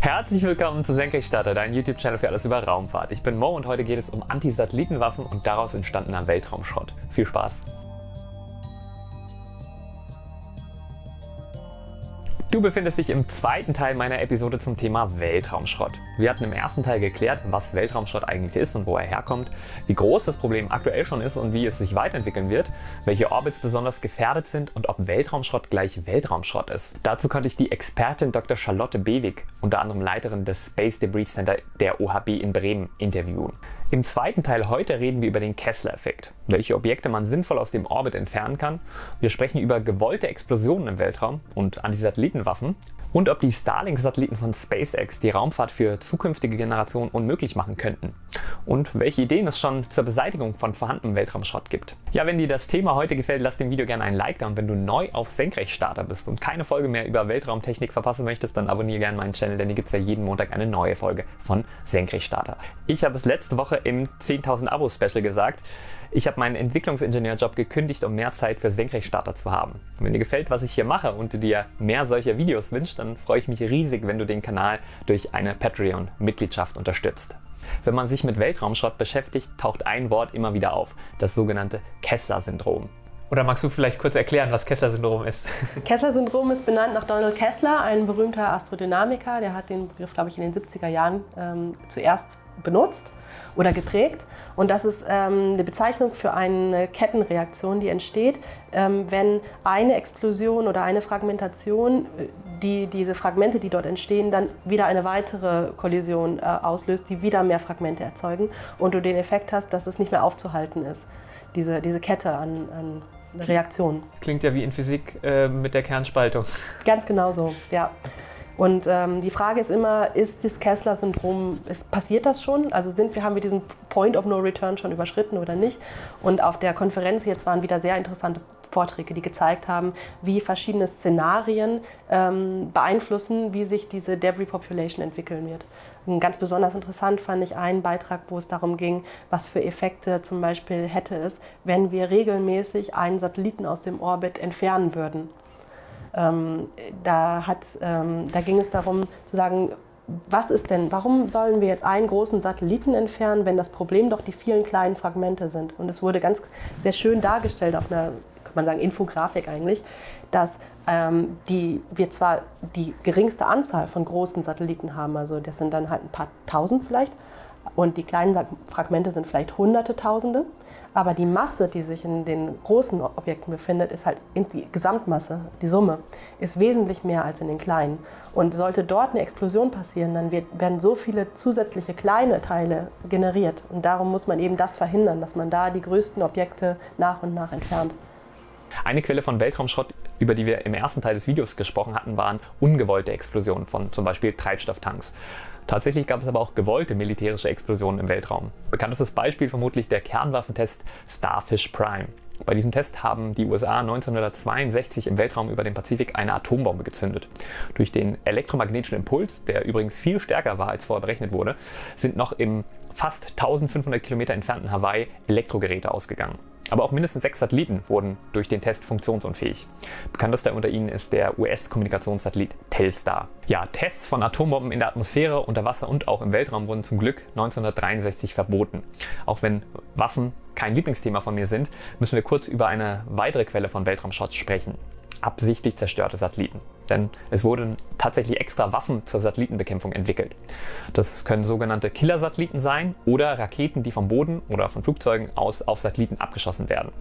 Herzlich willkommen zu Senkrechtstarter, dein YouTube-Channel für alles über Raumfahrt. Ich bin Mo und heute geht es um Anti-Satellitenwaffen und daraus entstandener Weltraumschrott. Viel Spaß! Du befindest dich im zweiten Teil meiner Episode zum Thema Weltraumschrott. Wir hatten im ersten Teil geklärt, was Weltraumschrott eigentlich ist und wo er herkommt, wie groß das Problem aktuell schon ist und wie es sich weiterentwickeln wird, welche Orbits besonders gefährdet sind und ob Weltraumschrott gleich Weltraumschrott ist. Dazu konnte ich die Expertin Dr. Charlotte Bewig, unter anderem Leiterin des Space Debris Center der OHB in Bremen, interviewen. Im zweiten Teil heute reden wir über den Kessler-Effekt, welche Objekte man sinnvoll aus dem Orbit entfernen kann. Wir sprechen über gewollte Explosionen im Weltraum und Antisatellitenwaffen und ob die Starlink-Satelliten von SpaceX die Raumfahrt für zukünftige Generationen unmöglich machen könnten und welche Ideen es schon zur Beseitigung von vorhandenem Weltraumschrott gibt. Ja, wenn dir das Thema heute gefällt, lass dem Video gerne ein Like da und wenn du neu auf Senkrechtstarter bist und keine Folge mehr über Weltraumtechnik verpassen möchtest, dann abonniere gerne meinen Channel, denn hier gibt es ja jeden Montag eine neue Folge von Senkrechtstarter. Ich habe es letzte Woche im 10.000 Abo Special gesagt, ich habe meinen Entwicklungsingenieurjob gekündigt, um mehr Zeit für Senkrechtstarter zu haben. Und wenn dir gefällt, was ich hier mache und du dir mehr solcher Videos wünschst, dann freue ich mich riesig, wenn du den Kanal durch eine Patreon-Mitgliedschaft unterstützt. Wenn man sich mit Weltraumschrott beschäftigt, taucht ein Wort immer wieder auf, das sogenannte Kessler-Syndrom. Oder magst du vielleicht kurz erklären, was Kessler-Syndrom ist? Kessler-Syndrom ist benannt nach Donald Kessler, ein berühmter Astrodynamiker. Der hat den Begriff, glaube ich, in den 70er Jahren ähm, zuerst benutzt oder geprägt. Und das ist ähm, eine Bezeichnung für eine Kettenreaktion, die entsteht, ähm, wenn eine Explosion oder eine Fragmentation, äh, die, diese Fragmente, die dort entstehen, dann wieder eine weitere Kollision äh, auslöst, die wieder mehr Fragmente erzeugen und du den Effekt hast, dass es nicht mehr aufzuhalten ist, diese, diese Kette an, an Reaktionen. Klingt ja wie in Physik äh, mit der Kernspaltung. Ganz genau so, ja. Und ähm, die Frage ist immer, ist das Kessler-Syndrom, passiert das schon? Also sind wir, haben wir diesen Point of No Return schon überschritten oder nicht? Und auf der Konferenz jetzt waren wieder sehr interessante Vorträge, die gezeigt haben, wie verschiedene Szenarien ähm, beeinflussen, wie sich diese Debris Population entwickeln wird. Und ganz besonders interessant fand ich einen Beitrag, wo es darum ging, was für Effekte zum Beispiel hätte es, wenn wir regelmäßig einen Satelliten aus dem Orbit entfernen würden. Ähm, da, hat, ähm, da ging es darum zu sagen, was ist denn, warum sollen wir jetzt einen großen Satelliten entfernen, wenn das Problem doch die vielen kleinen Fragmente sind? Und es wurde ganz sehr schön dargestellt auf einer, man sagen, Infografik eigentlich, dass ähm, die, wir zwar die geringste Anzahl von großen Satelliten haben, also das sind dann halt ein paar tausend vielleicht, und die kleinen Fragmente sind vielleicht hunderte Tausende. Aber die Masse, die sich in den großen Objekten befindet, ist halt die Gesamtmasse, die Summe, ist wesentlich mehr als in den kleinen. Und sollte dort eine Explosion passieren, dann wird, werden so viele zusätzliche kleine Teile generiert. Und darum muss man eben das verhindern, dass man da die größten Objekte nach und nach entfernt. Eine Quelle von Weltraumschrott, über die wir im ersten Teil des Videos gesprochen hatten, waren ungewollte Explosionen von zum Beispiel Treibstofftanks. Tatsächlich gab es aber auch gewollte militärische Explosionen im Weltraum. Bekanntestes Beispiel vermutlich der Kernwaffentest Starfish Prime. Bei diesem Test haben die USA 1962 im Weltraum über den Pazifik eine Atombombe gezündet. Durch den elektromagnetischen Impuls, der übrigens viel stärker war als vorher berechnet wurde, sind noch im fast 1500 Kilometer entfernten Hawaii Elektrogeräte ausgegangen. Aber auch mindestens sechs Satelliten wurden durch den Test funktionsunfähig. Bekanntester unter ihnen ist der US-Kommunikationssatellit Telstar. Ja, Tests von Atombomben in der Atmosphäre, unter Wasser und auch im Weltraum wurden zum Glück 1963 verboten. Auch wenn Waffen kein Lieblingsthema von mir sind, müssen wir kurz über eine weitere Quelle von Weltraumschrott sprechen absichtlich zerstörte Satelliten. Denn es wurden tatsächlich extra Waffen zur Satellitenbekämpfung entwickelt. Das können sogenannte Killersatelliten sein oder Raketen, die vom Boden oder von Flugzeugen aus auf Satelliten abgeschossen werden.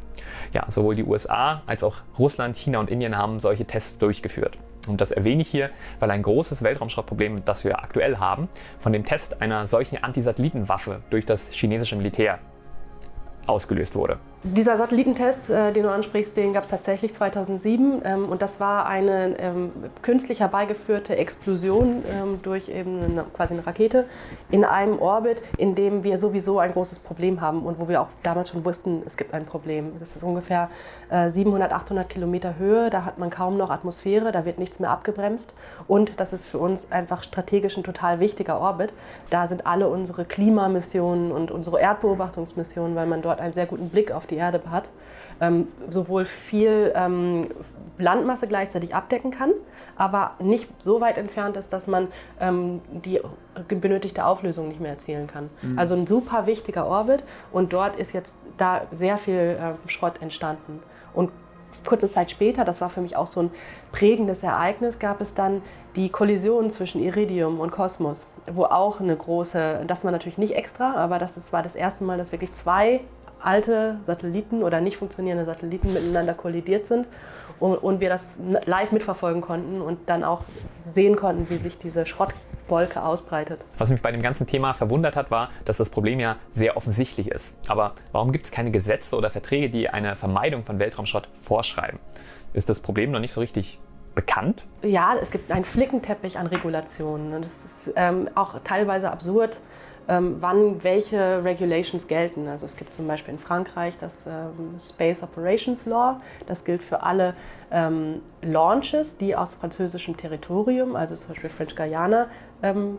Ja, sowohl die USA als auch Russland, China und Indien haben solche Tests durchgeführt. Und das erwähne ich hier, weil ein großes Weltraumschrottproblem, das wir aktuell haben, von dem Test einer solchen Antisatellitenwaffe durch das chinesische Militär ausgelöst wurde. Dieser Satellitentest, äh, den du ansprichst, den gab es tatsächlich 2007 ähm, und das war eine ähm, künstlich herbeigeführte Explosion ähm, durch eben eine, quasi eine Rakete in einem Orbit, in dem wir sowieso ein großes Problem haben und wo wir auch damals schon wussten, es gibt ein Problem. Das ist ungefähr äh, 700, 800 Kilometer Höhe, da hat man kaum noch Atmosphäre, da wird nichts mehr abgebremst und das ist für uns einfach strategisch ein total wichtiger Orbit. Da sind alle unsere Klimamissionen und unsere Erdbeobachtungsmissionen, weil man dort einen sehr guten Blick auf auf die Erde hat, ähm, sowohl viel ähm, Landmasse gleichzeitig abdecken kann, aber nicht so weit entfernt ist, dass man ähm, die benötigte Auflösung nicht mehr erzielen kann. Mhm. Also ein super wichtiger Orbit und dort ist jetzt da sehr viel äh, Schrott entstanden. Und kurze Zeit später, das war für mich auch so ein prägendes Ereignis, gab es dann die Kollision zwischen Iridium und Kosmos, wo auch eine große, das war natürlich nicht extra, aber das ist, war das erste Mal, dass wirklich zwei alte Satelliten oder nicht funktionierende Satelliten miteinander kollidiert sind und, und wir das live mitverfolgen konnten und dann auch sehen konnten, wie sich diese Schrottwolke ausbreitet. Was mich bei dem ganzen Thema verwundert hat, war, dass das Problem ja sehr offensichtlich ist. Aber warum gibt es keine Gesetze oder Verträge, die eine Vermeidung von Weltraumschrott vorschreiben? Ist das Problem noch nicht so richtig bekannt? Ja, es gibt einen Flickenteppich an Regulationen. Und es ist ähm, auch teilweise absurd, wann welche Regulations gelten. Also es gibt zum Beispiel in Frankreich das ähm, Space Operations Law. Das gilt für alle ähm, Launches, die aus französischem Territorium, also zum Beispiel French Guiana, ähm,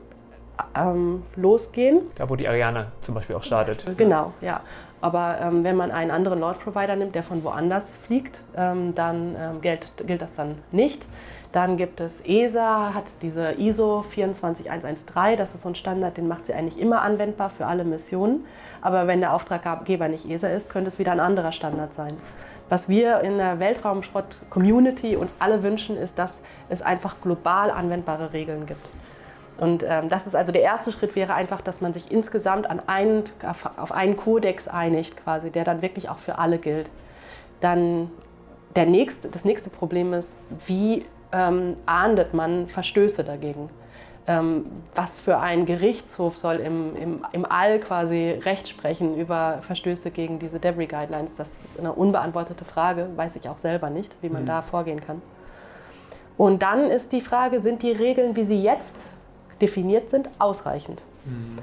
ähm, losgehen. Da, wo die Ariane zum Beispiel auch startet. Genau, ja. Aber ähm, wenn man einen anderen Launch-Provider nimmt, der von woanders fliegt, ähm, dann ähm, gilt, gilt das dann nicht. Dann gibt es ESA, hat diese ISO 24113, das ist so ein Standard, den macht sie eigentlich immer anwendbar für alle Missionen. Aber wenn der Auftraggeber nicht ESA ist, könnte es wieder ein anderer Standard sein. Was wir in der Weltraumschrott-Community uns alle wünschen, ist, dass es einfach global anwendbare Regeln gibt. Und ähm, das ist also der erste Schritt wäre einfach, dass man sich insgesamt an einen, auf einen Kodex einigt, quasi, der dann wirklich auch für alle gilt. Dann der nächste, das nächste Problem ist, wie ähm, ahndet man Verstöße dagegen? Ähm, was für ein Gerichtshof soll im, im, im All quasi Recht sprechen über Verstöße gegen diese Debris Guidelines? Das ist eine unbeantwortete Frage, weiß ich auch selber nicht, wie man mhm. da vorgehen kann. Und dann ist die Frage, sind die Regeln, wie sie jetzt definiert sind, ausreichend. Mhm.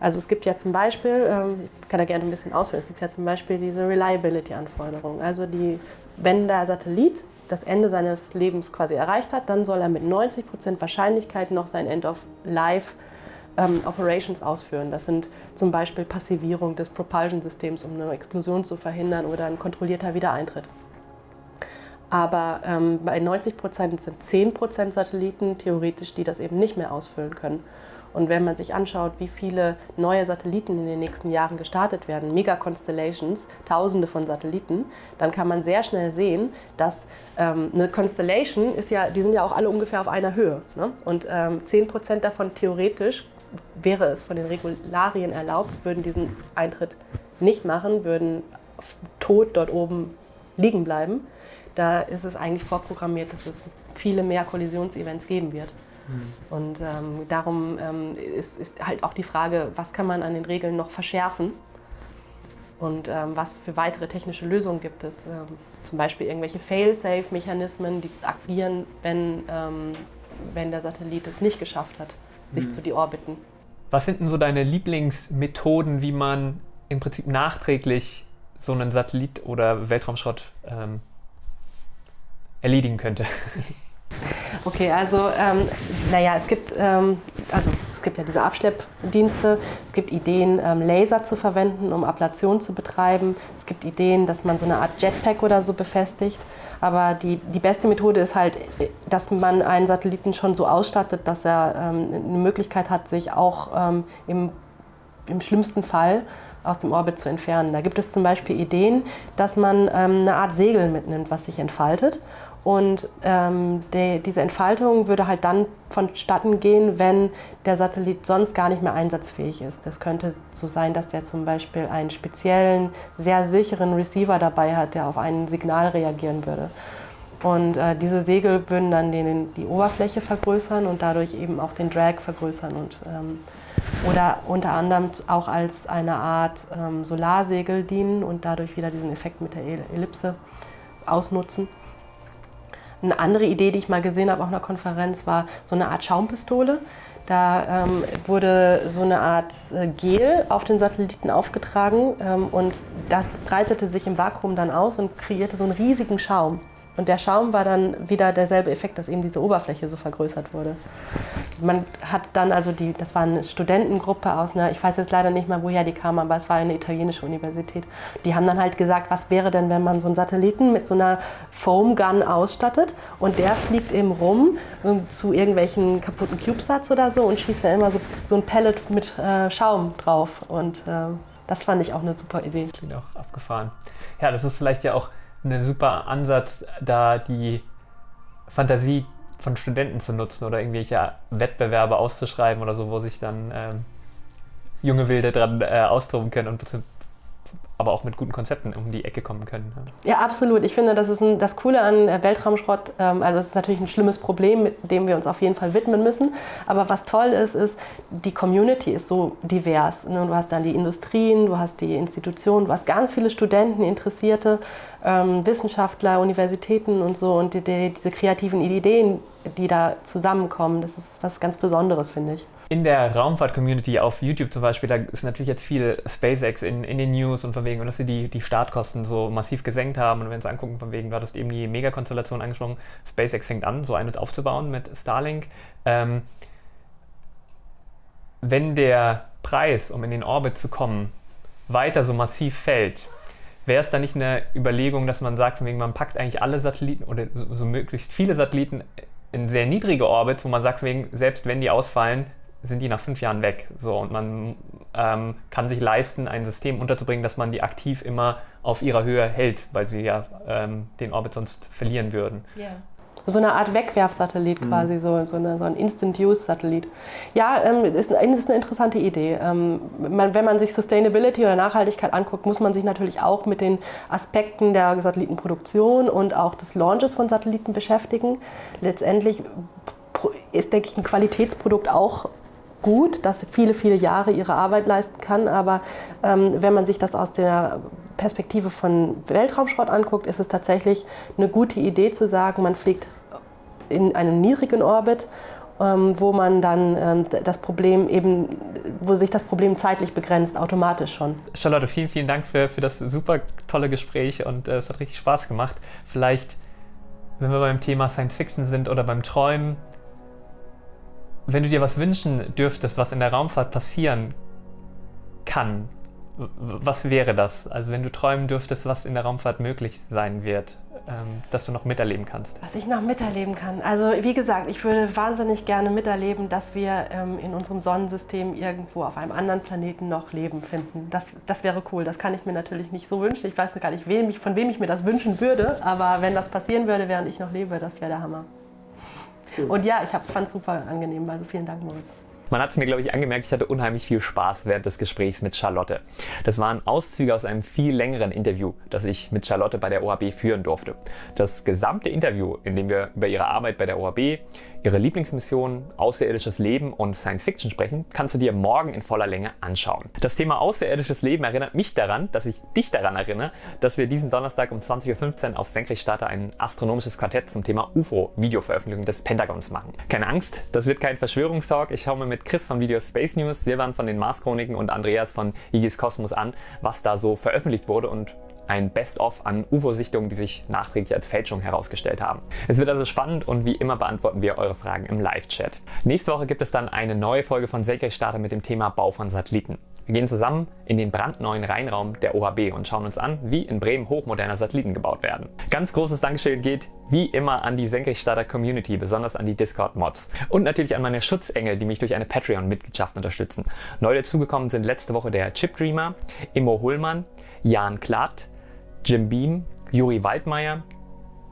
Also es gibt ja zum Beispiel, ähm, ich kann da gerne ein bisschen ausführen, es gibt ja zum Beispiel diese Reliability-Anforderung. Also die, wenn der Satellit das Ende seines Lebens quasi erreicht hat, dann soll er mit 90% Wahrscheinlichkeit noch sein End of Life ähm, Operations ausführen. Das sind zum Beispiel Passivierung des Propulsion-Systems, um eine Explosion zu verhindern oder ein kontrollierter Wiedereintritt. Aber ähm, bei 90 Prozent sind 10 Prozent Satelliten theoretisch, die das eben nicht mehr ausfüllen können. Und wenn man sich anschaut, wie viele neue Satelliten in den nächsten Jahren gestartet werden, Mega-Constellations, tausende von Satelliten, dann kann man sehr schnell sehen, dass ähm, eine Constellation ist ja, die sind ja auch alle ungefähr auf einer Höhe. Ne? Und ähm, 10% davon theoretisch wäre es von den Regularien erlaubt, würden diesen Eintritt nicht machen, würden tot dort oben liegen bleiben da ist es eigentlich vorprogrammiert, dass es viele mehr Kollisionsevents geben wird. Mhm. Und ähm, darum ähm, ist, ist, halt auch die Frage, was kann man an den Regeln noch verschärfen und ähm, was für weitere technische Lösungen gibt es. Ähm, zum Beispiel irgendwelche Fail-Safe-Mechanismen, die agieren, wenn, ähm, wenn der Satellit es nicht geschafft hat, sich mhm. zu deorbiten. Was sind denn so deine Lieblingsmethoden, wie man im Prinzip nachträglich so einen Satellit oder Weltraumschrott ähm, erledigen könnte. Okay, also ähm, naja, es gibt, ähm, also es gibt ja diese Abschleppdienste, es gibt Ideen, ähm, Laser zu verwenden, um Ablation zu betreiben. Es gibt Ideen, dass man so eine Art Jetpack oder so befestigt. Aber die, die beste Methode ist halt, dass man einen Satelliten schon so ausstattet, dass er ähm, eine Möglichkeit hat, sich auch ähm, im, im schlimmsten Fall aus dem Orbit zu entfernen. Da gibt es zum Beispiel Ideen, dass man ähm, eine Art Segel mitnimmt, was sich entfaltet und ähm, die, diese Entfaltung würde halt dann vonstatten gehen, wenn der Satellit sonst gar nicht mehr einsatzfähig ist. Das könnte so sein, dass der zum Beispiel einen speziellen, sehr sicheren Receiver dabei hat, der auf ein Signal reagieren würde. Und äh, diese Segel würden dann den, die Oberfläche vergrößern und dadurch eben auch den Drag vergrößern und ähm, oder unter anderem auch als eine Art ähm, Solarsegel dienen und dadurch wieder diesen Effekt mit der Ellipse ausnutzen. Eine andere Idee, die ich mal gesehen habe auf einer Konferenz, war so eine Art Schaumpistole. Da ähm, wurde so eine Art äh, Gel auf den Satelliten aufgetragen ähm, und das breitete sich im Vakuum dann aus und kreierte so einen riesigen Schaum. Und der Schaum war dann wieder derselbe Effekt, dass eben diese Oberfläche so vergrößert wurde. Man hat dann also die, das war eine Studentengruppe aus einer, ich weiß jetzt leider nicht mal, woher die kam, aber es war eine italienische Universität. Die haben dann halt gesagt, was wäre denn, wenn man so einen Satelliten mit so einer Foam Gun ausstattet und der fliegt eben rum ähm, zu irgendwelchen kaputten CubeSats oder so und schießt dann immer so, so ein Pellet mit äh, Schaum drauf. Und äh, das fand ich auch eine super Idee. Klingt auch abgefahren. Ja, das ist vielleicht ja auch ein super Ansatz, da die Fantasie von Studenten zu nutzen oder irgendwelche Wettbewerbe auszuschreiben oder so, wo sich dann ähm, junge Wilde dran äh, austoben können und aber auch mit guten Konzepten um die Ecke kommen können. Ja, absolut. Ich finde, das ist ein, das Coole an äh, Weltraumschrott. Ähm, also es ist natürlich ein schlimmes Problem, mit dem wir uns auf jeden Fall widmen müssen. Aber was toll ist, ist, die Community ist so divers. Ne? Du hast dann die Industrien, du hast die Institutionen, du hast ganz viele Studenten, Interessierte, ähm, Wissenschaftler, Universitäten und so. Und die, die, diese kreativen Ideen, die da zusammenkommen, das ist was ganz Besonderes, finde ich in der Raumfahrt-Community auf YouTube zum Beispiel, da ist natürlich jetzt viel SpaceX in, in den News und von wegen, und dass sie die, die Startkosten so massiv gesenkt haben. Und wenn sie angucken, von wegen, du hattest eben die Megakonstellation angesprochen, SpaceX fängt an, so eine aufzubauen mit Starlink. Ähm, wenn der Preis, um in den Orbit zu kommen, weiter so massiv fällt, wäre es da nicht eine Überlegung, dass man sagt, von wegen, man packt eigentlich alle Satelliten oder so, so möglichst viele Satelliten in sehr niedrige Orbits, wo man sagt, wegen, selbst wenn die ausfallen, sind die nach fünf Jahren weg. So, und man ähm, kann sich leisten, ein System unterzubringen, dass man die aktiv immer auf ihrer Höhe hält, weil sie ja ähm, den Orbit sonst verlieren würden. Yeah. So eine Art Wegwerfsatellit mhm. quasi, so, so, eine, so ein Instant-Use-Satellit. Ja, ähm, ist, ist eine interessante Idee. Ähm, man, wenn man sich Sustainability oder Nachhaltigkeit anguckt, muss man sich natürlich auch mit den Aspekten der Satellitenproduktion und auch des Launches von Satelliten beschäftigen. Letztendlich ist, denke ich, ein Qualitätsprodukt auch gut, dass viele, viele Jahre ihre Arbeit leisten kann. Aber ähm, wenn man sich das aus der Perspektive von Weltraumschrott anguckt, ist es tatsächlich eine gute Idee zu sagen, man fliegt in einen niedrigen Orbit, ähm, wo man dann ähm, das Problem eben, wo sich das Problem zeitlich begrenzt, automatisch schon. Charlotte, vielen, vielen Dank für, für das super tolle Gespräch und äh, es hat richtig Spaß gemacht. Vielleicht, wenn wir beim Thema Science Fiction sind oder beim Träumen, wenn du dir was wünschen dürftest, was in der Raumfahrt passieren kann, was wäre das? Also wenn du träumen dürftest, was in der Raumfahrt möglich sein wird, ähm, dass du noch miterleben kannst. Was ich noch miterleben kann. Also wie gesagt, ich würde wahnsinnig gerne miterleben, dass wir ähm, in unserem Sonnensystem irgendwo auf einem anderen Planeten noch Leben finden. Das, das wäre cool. Das kann ich mir natürlich nicht so wünschen. Ich weiß gar nicht, wem ich, von wem ich mir das wünschen würde. Aber wenn das passieren würde, während ich noch lebe, das wäre der Hammer. Und ja, ich fand es super angenehm. Also vielen Dank, Moritz. Man hat es mir, glaube ich, angemerkt, ich hatte unheimlich viel Spaß während des Gesprächs mit Charlotte. Das waren Auszüge aus einem viel längeren Interview, das ich mit Charlotte bei der OHB führen durfte. Das gesamte Interview, in dem wir über ihre Arbeit bei der OHB, ihre Lieblingsmission, außerirdisches Leben und Science Fiction sprechen, kannst du dir morgen in voller Länge anschauen. Das Thema außerirdisches Leben erinnert mich daran, dass ich dich daran erinnere, dass wir diesen Donnerstag um 20.15 Uhr auf Senkrechtstarter ein astronomisches Quartett zum Thema UFO-Videoveröffentlichung des Pentagons machen. Keine Angst, das wird kein Verschwörungstalk. Ich schaue mir mit Chris von Video Space News, Silvan von den Mars-Chroniken und Andreas von Igis Kosmos an, was da so veröffentlicht wurde und ein Best-of an UFO-Sichtungen, die sich nachträglich als Fälschung herausgestellt haben. Es wird also spannend und wie immer beantworten wir eure Fragen im Live-Chat. Nächste Woche gibt es dann eine neue Folge von Senkrechtstarter mit dem Thema Bau von Satelliten. Wir gehen zusammen in den brandneuen Rheinraum der OHB und schauen uns an, wie in Bremen hochmoderne Satelliten gebaut werden. Ganz großes Dankeschön geht wie immer an die Senkrechtstarter Community, besonders an die Discord-Mods und natürlich an meine Schutzengel, die mich durch eine Patreon-Mitgliedschaft unterstützen. Neu dazugekommen sind letzte Woche der Chip Dreamer, Immo Hullmann, Jan Klatt, Jim Beam, Juri Waldmeier,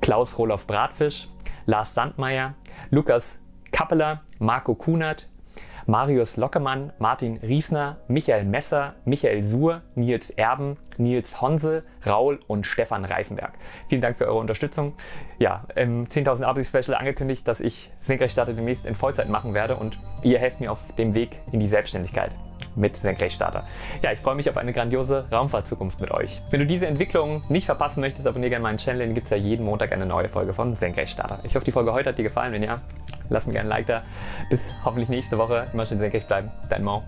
Klaus Roloff Bratfisch, Lars Sandmeier, Lukas Kappeler, Marco Kunert, Marius Lockemann, Martin Riesner, Michael Messer, Michael Suhr, Nils Erben, Nils Honse, Raul und Stefan Reifenberg. Vielen Dank für eure Unterstützung. Ja, im 10.000 Abo Special angekündigt, dass ich Senkrechtstarter demnächst in Vollzeit machen werde und ihr helft mir auf dem Weg in die Selbstständigkeit mit Senkrechtstarter. Ja, ich freue mich auf eine grandiose Raumfahrtzukunft mit euch. Wenn du diese Entwicklung nicht verpassen möchtest, abonniere gerne meinen Channel, dann gibt es ja jeden Montag eine neue Folge von Senkrechtstarter. Ich hoffe, die Folge heute hat dir gefallen. Wenn ja, lass mir gerne ein Like da. Bis hoffentlich nächste Woche. Immer schön senkrecht bleiben. Dein Mo.